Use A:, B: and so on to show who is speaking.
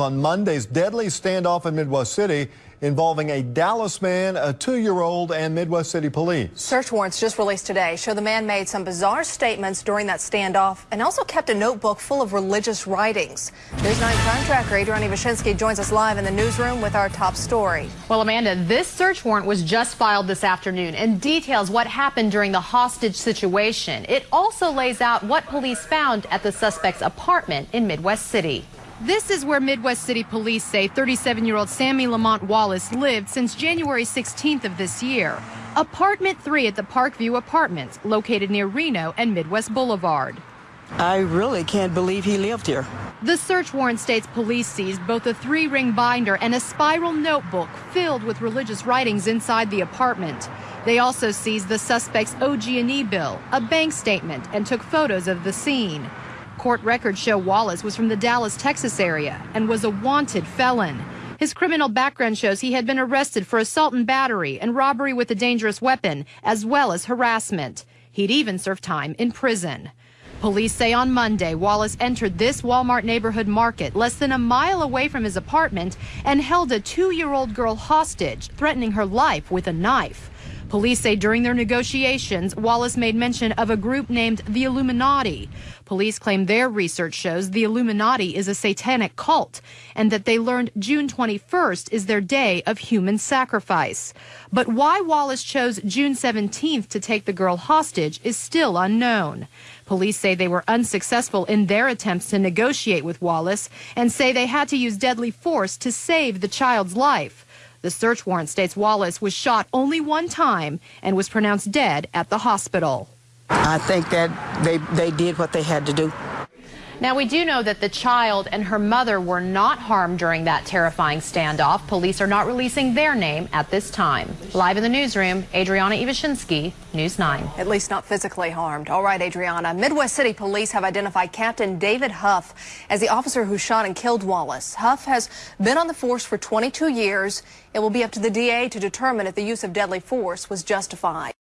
A: on Monday's deadly standoff in Midwest City involving a Dallas man, a two-year-old, and Midwest City police.
B: Search warrants just released today show the man made some bizarre statements during that standoff and also kept a notebook full of religious writings. News 9 crime tracker Adriana Iwasinski joins us live in the newsroom with our top story.
C: Well, Amanda, this search warrant was just filed this afternoon and details what happened during the hostage situation. It also lays out what police found at the suspect's apartment in Midwest City. This is where Midwest City police say 37 year old Sammy Lamont Wallace lived since January 16th of this year. Apartment 3 at the Parkview Apartments, located near Reno and Midwest Boulevard.
D: I really can't believe he lived here.
C: The search warrant states police seized both a three ring binder and a spiral notebook filled with religious writings inside the apartment. They also seized the suspect's OG&E bill, a bank statement, and took photos of the scene. Court records show Wallace was from the Dallas, Texas area and was a wanted felon. His criminal background shows he had been arrested for assault and battery and robbery with a dangerous weapon, as well as harassment. He'd even served time in prison. Police say on Monday, Wallace entered this Walmart neighborhood market less than a mile away from his apartment and held a two year old girl hostage, threatening her life with a knife. Police say during their negotiations, Wallace made mention of a group named the Illuminati. Police claim their research shows the Illuminati is a satanic cult and that they learned June 21st is their day of human sacrifice. But why Wallace chose June 17th to take the girl hostage is still unknown. Police say they were unsuccessful in their attempts to negotiate with Wallace and say they had to use deadly force to save the child's life. The search warrant states Wallace was shot only one time and was pronounced dead at the hospital.
D: I think that they, they did what they had to do.
C: Now, we do know that the child and her mother were not harmed during that terrifying standoff. Police are not releasing their name at this time. Live in the newsroom, Adriana Iwasinski, News 9.
B: At least not physically harmed. All right, Adriana. Midwest City Police have identified Captain David Huff as the officer who shot and killed Wallace. Huff has been on the force for 22 years. It will be up to the DA to determine if the use of deadly force was justified.